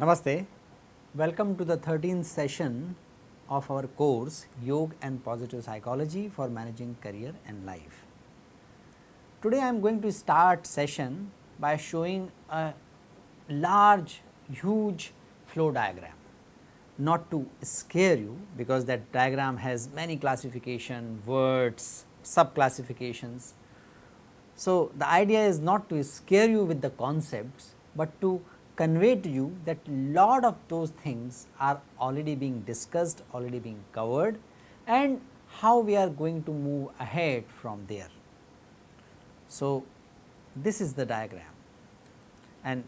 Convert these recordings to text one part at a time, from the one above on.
Namaste. Welcome to the 13th session of our course Yoga and Positive Psychology for Managing Career and Life. Today I am going to start session by showing a large huge flow diagram not to scare you because that diagram has many classification words sub classifications. So, the idea is not to scare you with the concepts, but to convey to you that lot of those things are already being discussed, already being covered and how we are going to move ahead from there. So, this is the diagram and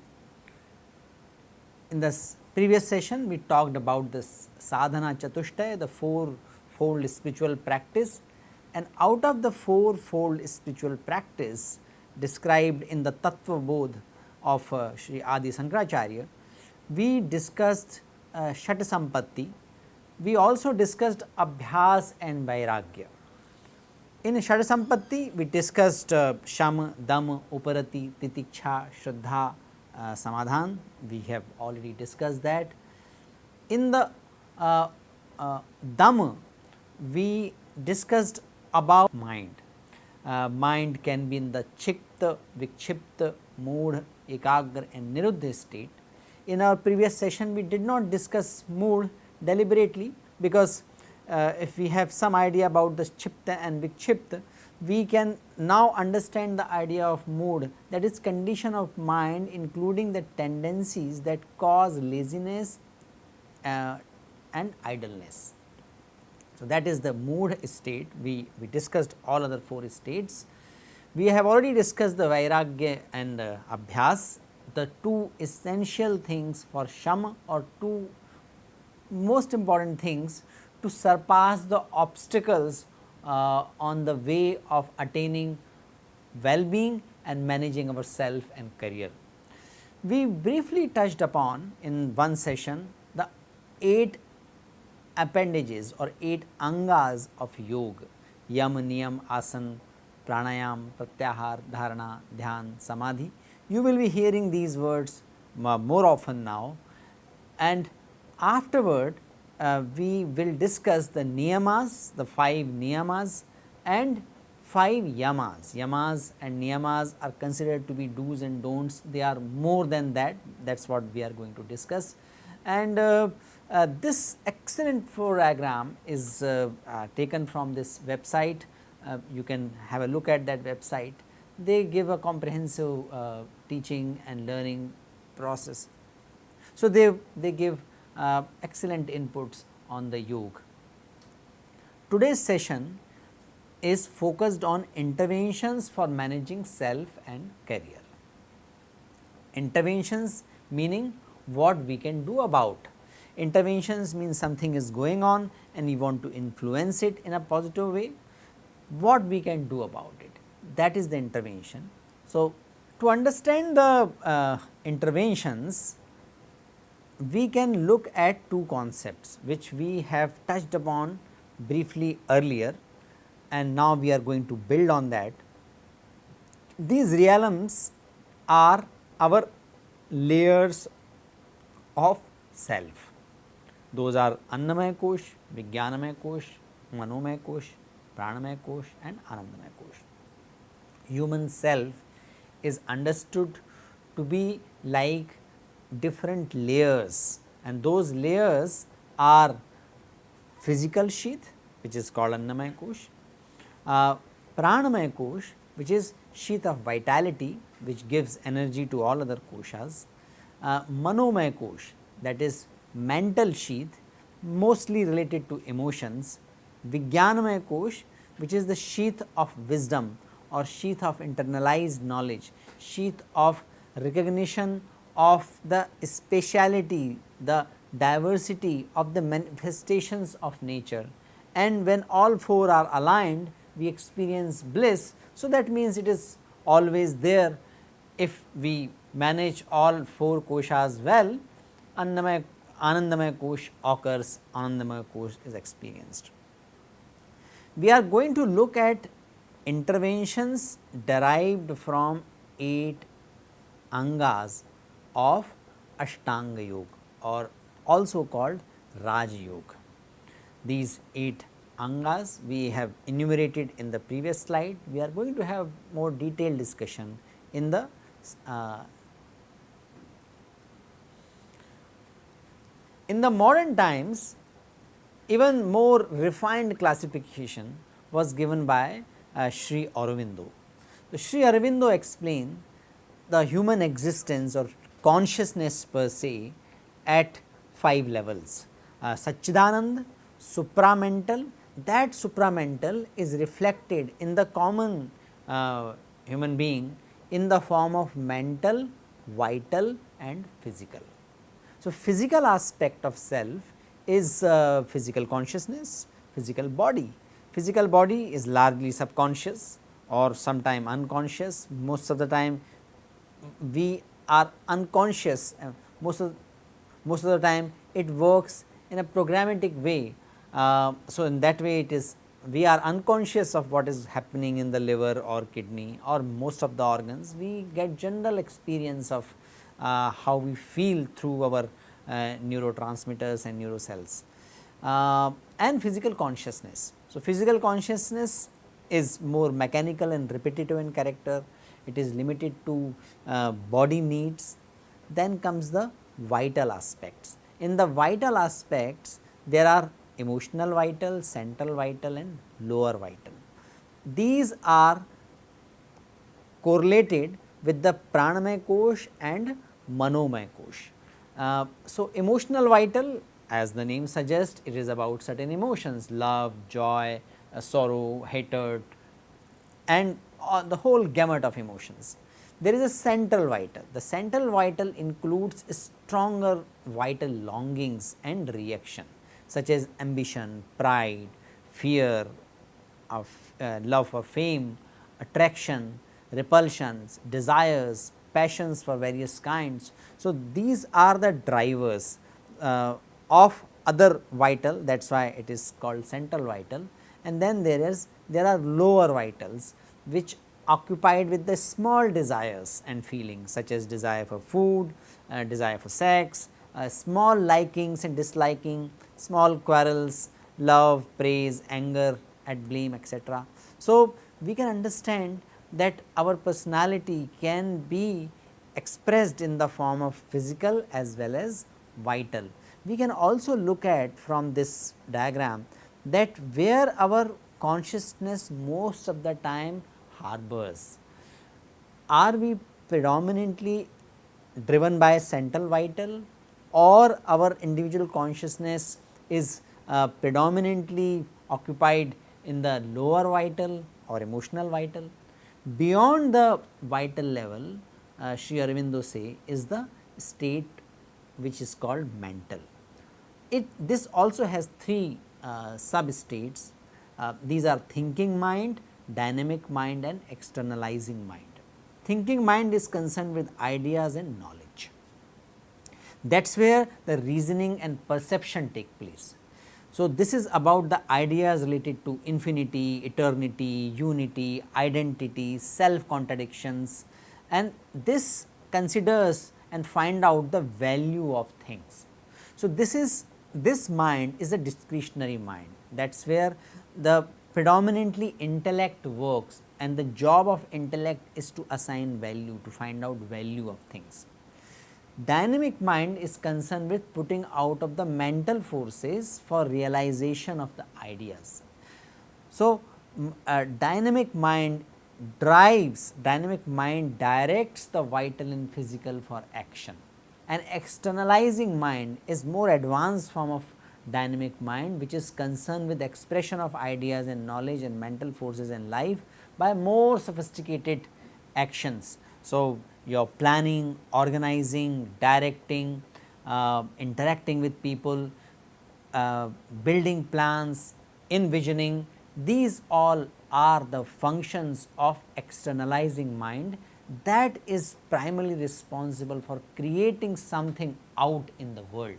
in this previous session we talked about this sadhana chatushtaya the four fold spiritual practice and out of the four fold spiritual practice described in the tattva bodh of uh, Sri Adi Sankaracharya, we discussed uh, Shat Sampatti, we also discussed Abhyas and Vairagya. In Shat Sampatti, we discussed uh, Sham, Dam, Uparati, Titiksha, Shraddha, uh, Samadhan, we have already discussed that. In the uh, uh, Dam, we discussed about mind. Uh, mind can be in the Kshipta, Vikshipta, Mood, Ekagra and Niruddha state. In our previous session we did not discuss mood deliberately because uh, if we have some idea about the Kshipta and Vikshipta, we can now understand the idea of mood that is condition of mind including the tendencies that cause laziness uh, and idleness. So, that is the mood state we, we discussed all other 4 states we have already discussed the Vairagya and uh, Abhyas, the two essential things for Shama or two most important things to surpass the obstacles uh, on the way of attaining well-being and managing our self and career. We briefly touched upon in one session the 8 appendages or 8 angas of yoga, yam, niyam, asana, pranayam, pratyahar, dharana, dhyan, samadhi. You will be hearing these words more often now and afterward uh, we will discuss the niyamas, the 5 niyamas and 5 yamas. Yamas and niyamas are considered to be do's and don'ts, they are more than that, that is what we are going to discuss. And uh, uh, this excellent diagram is uh, uh, taken from this website uh, you can have a look at that website. They give a comprehensive teaching and learning process. So, they, they give uh, excellent inputs on the yoga. Today's session is focused on interventions for managing self and career. Interventions meaning what we can do about. Interventions means something is going on and we want to influence it in a positive way what we can do about it that is the intervention. So, to understand the uh, interventions we can look at two concepts which we have touched upon briefly earlier and now we are going to build on that. These realms are our layers of self. Those are Annamaya Kosh, Vijnanamaya Kosh, Manomaya Kosh pranamaya kosh and anandamaya kosh. Human self is understood to be like different layers and those layers are physical sheath which is called annamaya kosh, uh, pranamaya kosh which is sheath of vitality which gives energy to all other koshas, uh, manomaya kosh that is mental sheath mostly related to emotions Vijnanamaya Kosh which is the sheath of wisdom or sheath of internalized knowledge, sheath of recognition of the speciality, the diversity of the manifestations of nature and when all four are aligned we experience bliss. So, that means it is always there if we manage all 4 koshas well, Annamaya, Anandamaya kosh occurs, Anandamaya kosh is experienced. We are going to look at interventions derived from 8 angas of Ashtanga Yoga or also called Raj Yoga. These 8 angas we have enumerated in the previous slide. We are going to have more detailed discussion in the uh, in the modern times even more refined classification was given by uh, Sri Aurobindo. So, Sri Aurobindo explained the human existence or consciousness per se at 5 levels. Uh, Satchidanand, supramental, that supramental is reflected in the common uh, human being in the form of mental, vital and physical. So, physical aspect of self is uh, physical consciousness, physical body. Physical body is largely subconscious or sometime unconscious, most of the time we are unconscious, uh, most of most of the time it works in a programmatic way. Uh, so, in that way it is we are unconscious of what is happening in the liver or kidney or most of the organs, we get general experience of uh, how we feel through our uh, neurotransmitters and neurocells. Uh, and physical consciousness. So, physical consciousness is more mechanical and repetitive in character, it is limited to uh, body needs, then comes the vital aspects. In the vital aspects, there are emotional vital, central vital and lower vital. These are correlated with the pranamaya kosh and manomaya kosh. Uh, so, emotional vital as the name suggests it is about certain emotions love, joy, uh, sorrow, hatred and the whole gamut of emotions. There is a central vital, the central vital includes stronger vital longings and reaction such as ambition, pride, fear, of uh, love for fame, attraction, repulsions, desires, passions for various kinds. So, these are the drivers uh, of other vital that is why it is called central vital and then there is there are lower vitals which occupied with the small desires and feelings such as desire for food, uh, desire for sex, uh, small likings and disliking, small quarrels, love, praise, anger at blame etc. So, we can understand that our personality can be expressed in the form of physical as well as vital. We can also look at from this diagram that where our consciousness most of the time harbors. Are we predominantly driven by central vital or our individual consciousness is uh, predominantly occupied in the lower vital or emotional vital. Beyond the vital level, uh, Sri Aurobindo say is the state which is called mental. It this also has three uh, sub states. Uh, these are thinking mind, dynamic mind and externalizing mind. Thinking mind is concerned with ideas and knowledge that is where the reasoning and perception take place. So, this is about the ideas related to infinity, eternity, unity, identity, self contradictions and this considers and find out the value of things. So, this is this mind is a discretionary mind that is where the predominantly intellect works and the job of intellect is to assign value to find out value of things. Dynamic mind is concerned with putting out of the mental forces for realization of the ideas. So, a uh, dynamic mind drives, dynamic mind directs the vital and physical for action. An externalizing mind is more advanced form of dynamic mind which is concerned with expression of ideas and knowledge and mental forces in life by more sophisticated actions. So, your planning, organizing, directing, uh, interacting with people, uh, building plans, envisioning, these all are the functions of externalizing mind that is primarily responsible for creating something out in the world.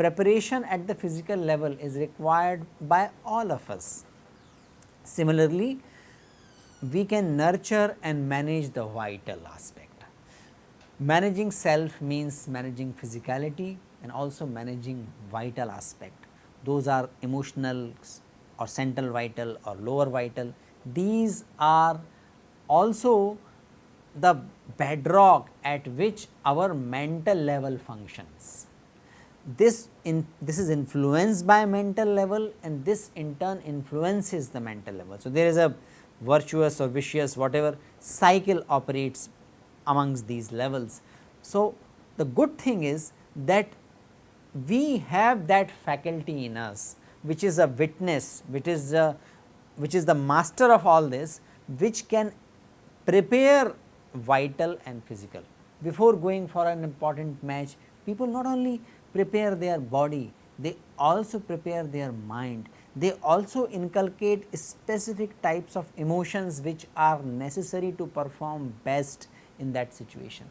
Preparation at the physical level is required by all of us. Similarly, we can nurture and manage the vital aspect. Managing self means managing physicality and also managing vital aspect. Those are emotional or central vital or lower vital. These are also the bedrock at which our mental level functions. This in this is influenced by mental level and this in turn influences the mental level. So, there is a virtuous or vicious whatever cycle operates amongst these levels. So, the good thing is that we have that faculty in us which is a witness which is a which is the master of all this which can prepare vital and physical. Before going for an important match, people not only prepare their body, they also prepare their mind. They also inculcate specific types of emotions which are necessary to perform best in that situation.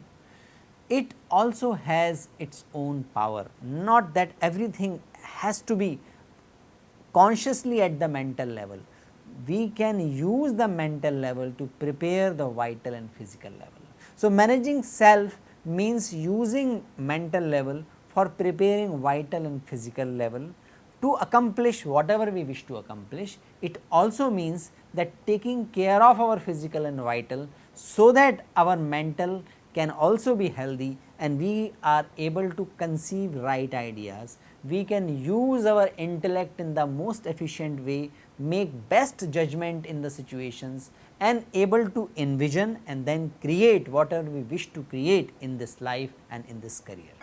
It also has its own power, not that everything has to be consciously at the mental level we can use the mental level to prepare the vital and physical level. So, managing self means using mental level for preparing vital and physical level to accomplish whatever we wish to accomplish. It also means that taking care of our physical and vital so that our mental can also be healthy and we are able to conceive right ideas. We can use our intellect in the most efficient way make best judgment in the situations and able to envision and then create whatever we wish to create in this life and in this career.